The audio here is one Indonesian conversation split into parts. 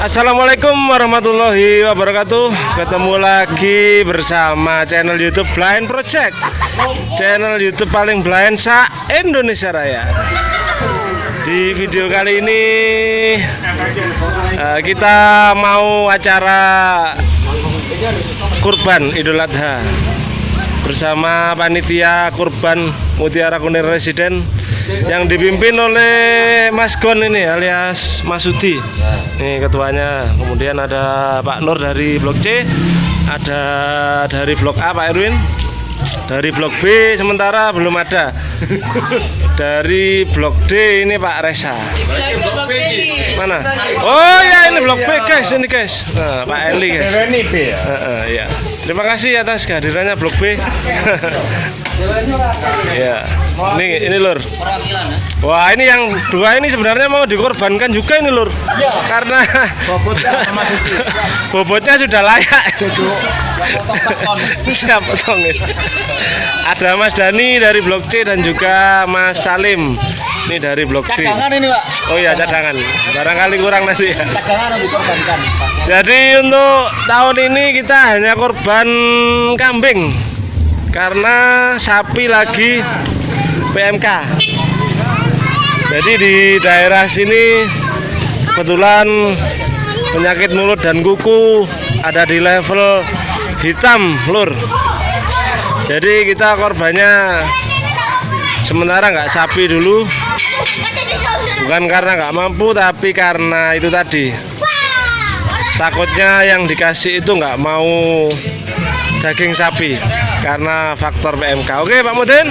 Assalamualaikum warahmatullahi wabarakatuh. Ketemu lagi bersama channel youtube Blind Project. Channel youtube paling blind sa Indonesia Raya. Di video kali ini eh, Kita mau acara Kurban Idul Adha Bersama panitia kurban Mutiara Kunir Residen yang dipimpin oleh Mas Gon ini alias Mas Sudi. Ini ketuanya. Kemudian ada Pak Nur dari Blok C, ada dari Blok A Pak Erwin, dari Blok B sementara belum ada. Dari Blok D ini Pak Resa. Mana? Oh ya ini Blok B guys, ini guys. Nah, Pak Eli guys. Ya. Heeh, ya. Terima kasih atas kehadirannya Blok B. ya. Ini ini Lur. Wah, ini yang dua ini sebenarnya mau dikorbankan juga ini Lur. Iya. Karena Bobotnya sudah layak. Duduk. Siap potongin. Ada Mas Dani dari Blok C dan juga Mas Salim. Ini dari Blok D. Cadangan ini pak. Oh iya cadangan. Barangkali kurang nanti ya. Cadangan dikorbankan. Jadi untuk tahun ini kita hanya korban kambing karena sapi lagi PMK. Jadi di daerah sini kebetulan penyakit mulut dan kuku ada di level hitam, lur. Jadi kita korbannya sementara nggak sapi dulu, bukan karena nggak mampu, tapi karena itu tadi takutnya yang dikasih itu nggak mau daging sapi karena faktor PMK. Oke Pak Mudin.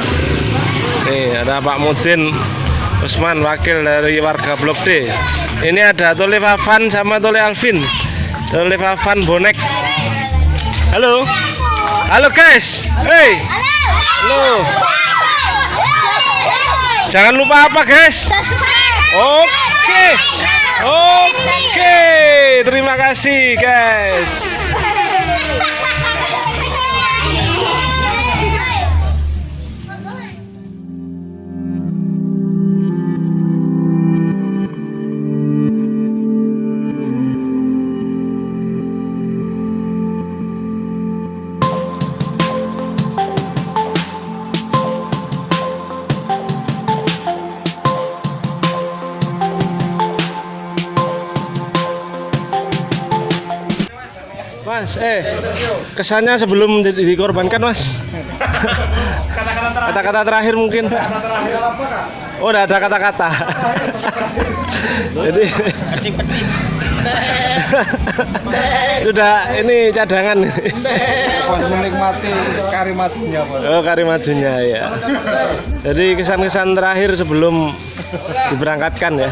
Nih ada Pak Mudin Usman wakil dari warga Blok D. Ini ada Tole Fafan sama Tole Alvin. Tole Fafan bonek. Halo. Halo guys. Hey. Halo. Jangan lupa apa guys? Oke. Oke. Terima kasih guys. Mas, eh kesannya sebelum di- dikorbankan Mas. Kata-kata terakhir mungkin. Oh, udah ada kata-kata. Jadi sudah ini cadangan. Pas menikmati kari madunya pak. Oh, kari majunya ya. Jadi kesan-kesan terakhir sebelum diberangkatkan ya.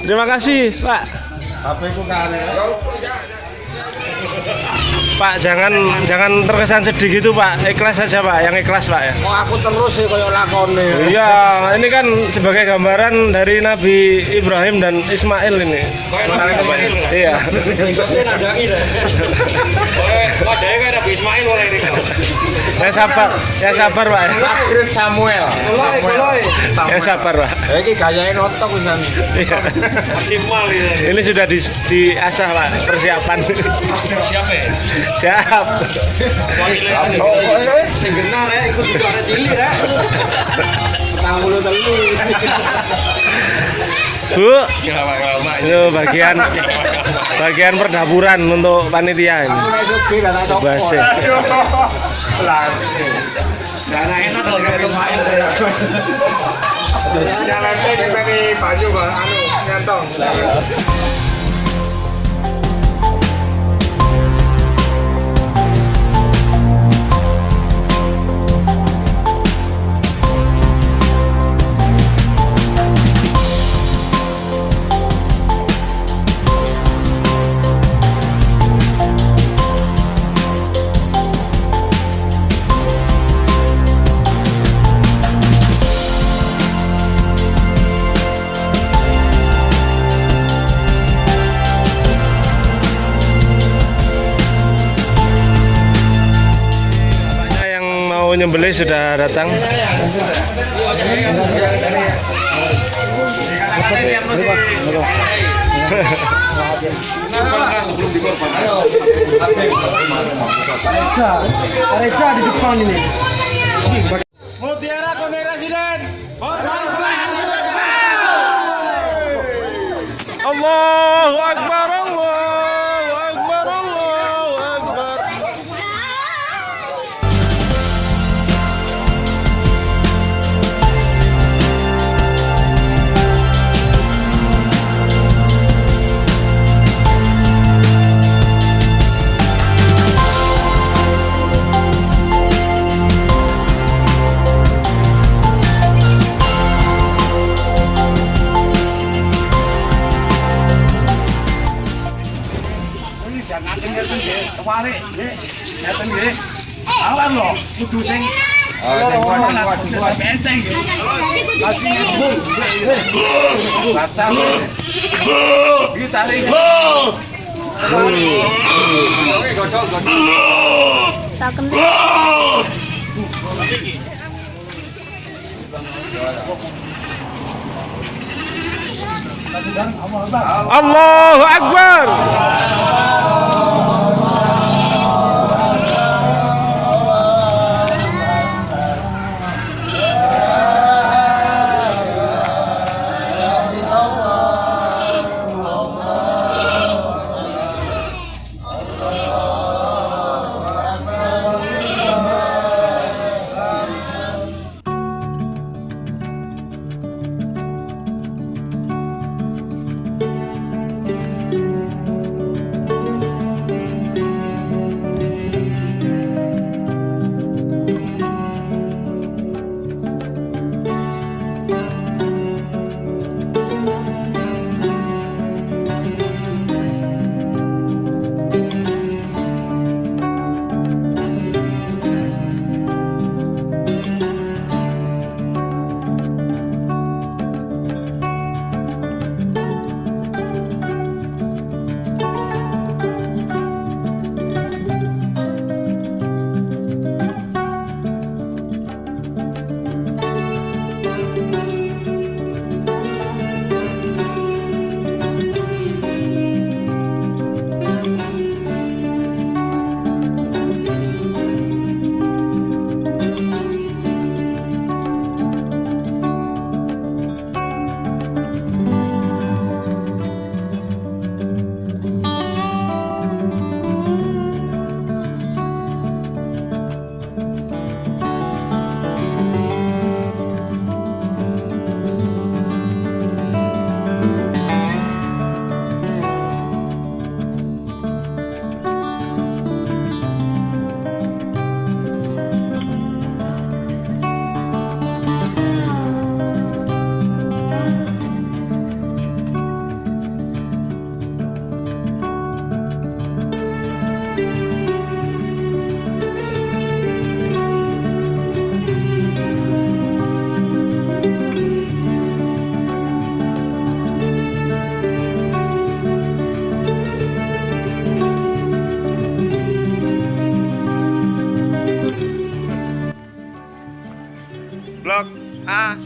Terima kasih, Pak. HP ku kari. Pak, jangan jangan terkesan sedih gitu, Pak. Ikhlas saja, Pak. Yang ikhlas, Pak ya. Kok aku terus sih koyo lakone. Iya, ini kan sebagai gambaran dari Nabi Ibrahim dan Ismail ini. Iya. Ya sabar, ya sabar, Pak. Akhir Samuel. Ya sabar, Pak. Iki gayane notok pisan. Iya. Ini sudah di, diasah, Pak, persiapan. Siap. Oh, eh, sing genah rek ikut juara cilik. Petang puluh telu. Bu, itu bagian bagian perdaburan untuk panitia ini. Aku Lah. Dana enak kalau kayak Ismail ya. Jalannya di sini baju anu nyantong. Nyembelih sudah datang. di depan ini. Mutiara. Allahu Akbar, ngeten nggih, kemarin nggih. Ngeten nggih. Awan lho, kudu sing enteng nggih. Kasih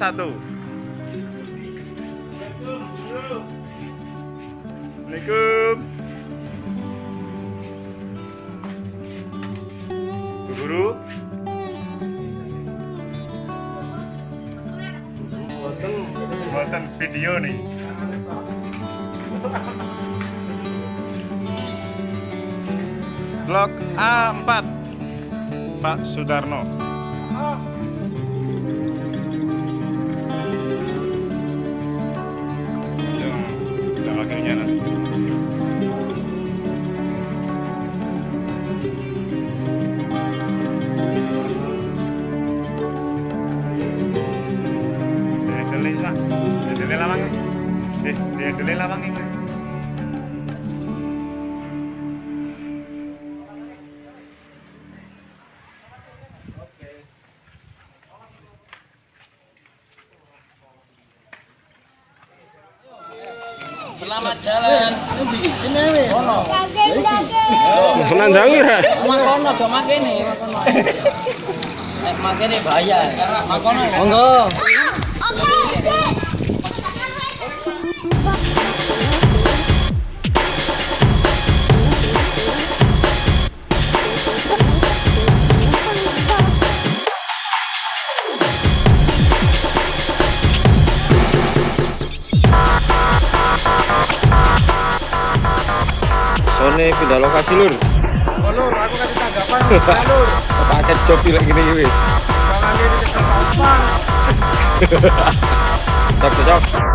A1. Assalamualaikum. Bu Guru. Buatan video nih. Blok A4 Pak Sudarno Yang selamat jalan. Ini kono senang dangi ora? makono do makene makono nek makene bahaya. Makono monggo. Nih pindah lokasi lur. Oh, Lur, aku kasih tanggapan. Lur. Paket job pilih gini wis. Jangan diri ke depan. Cok cok.